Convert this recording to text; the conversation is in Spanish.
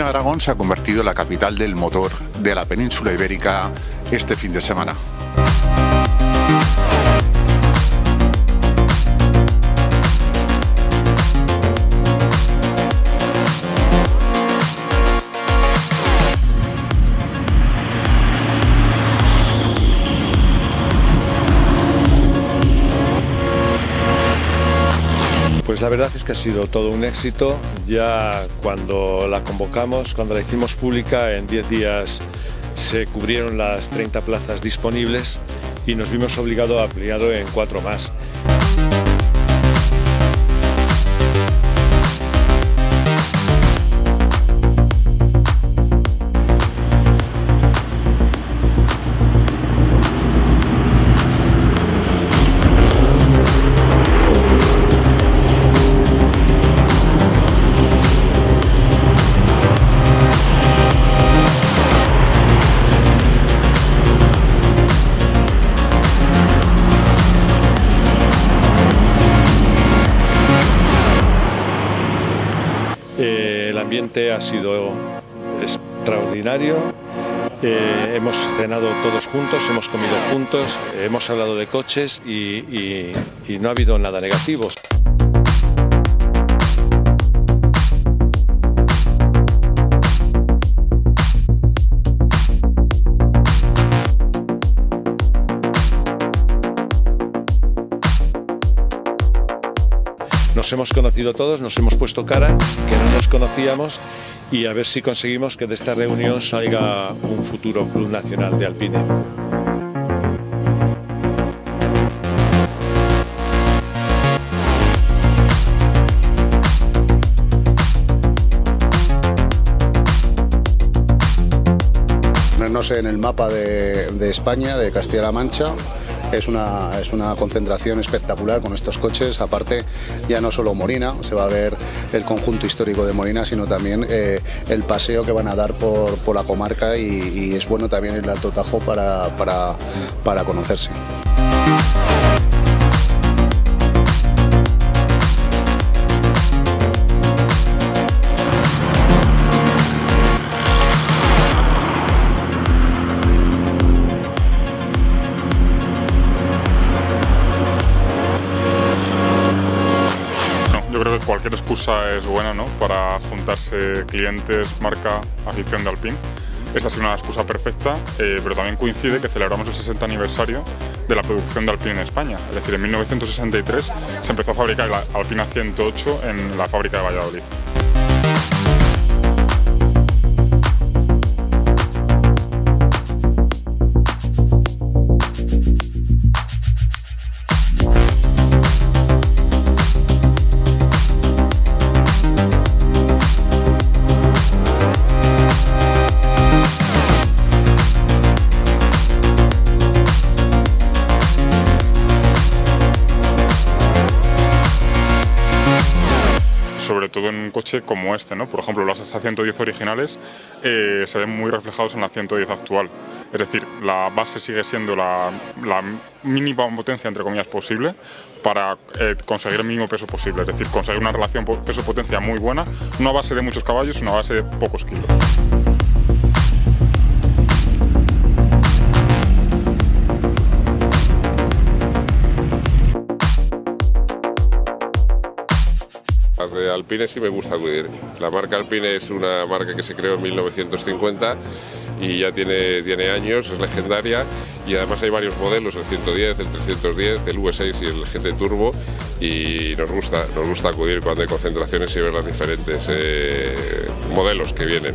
Aragón se ha convertido en la capital del motor de la península ibérica este fin de semana. La verdad es que ha sido todo un éxito. Ya cuando la convocamos, cuando la hicimos pública, en 10 días se cubrieron las 30 plazas disponibles y nos vimos obligados a ampliarlo en cuatro más. Eh, el ambiente ha sido extraordinario. Eh, hemos cenado todos juntos, hemos comido juntos, hemos hablado de coches y, y- y no ha habido nada negativo. Nos hemos conocido todos, nos hemos puesto cara, que no nos conocíamos y a ver si conseguimos que de esta reunión salga un futuro club nacional de alpine. ponernos en el mapa de España, de Castilla-La Mancha. Es una, es una concentración espectacular con estos coches. Aparte, ya no solo Morina, se va a ver el conjunto histórico de Morina, sino también eh, el paseo que van a dar por, por la comarca y, y es bueno también el Alto Tajo para, para, para conocerse. Cualquier excusa es buena ¿no? para juntarse clientes, marca, afición de Alpine. Esta ha sido una excusa perfecta, eh, pero también coincide que celebramos el 60 aniversario de la producción de Alpine en España. Es decir, en 1963 se empezó a fabricar la Alpina 108 en la fábrica de Valladolid. Coche como este, ¿no? Por ejemplo, los A110 originales eh, se ven muy reflejados en la 110 actual. Es decir, la base sigue siendo la, mínima potencia, entre comillas, posible para eh, conseguir el mínimo peso posible. Es decir, conseguir una relación po- peso-potencia muy buena, no a base de muchos caballos, sino a base de pocos kilos. De Alpine sí me gusta acudir. La marca Alpine es una marca que se creó en 1950 y ya tiene, tiene años, es legendaria y además hay varios modelos, el 110, el 310, el V6 y el GT Turbo y nos gusta, nos gusta acudir cuando hay concentraciones y ver los diferentes eh, modelos que vienen.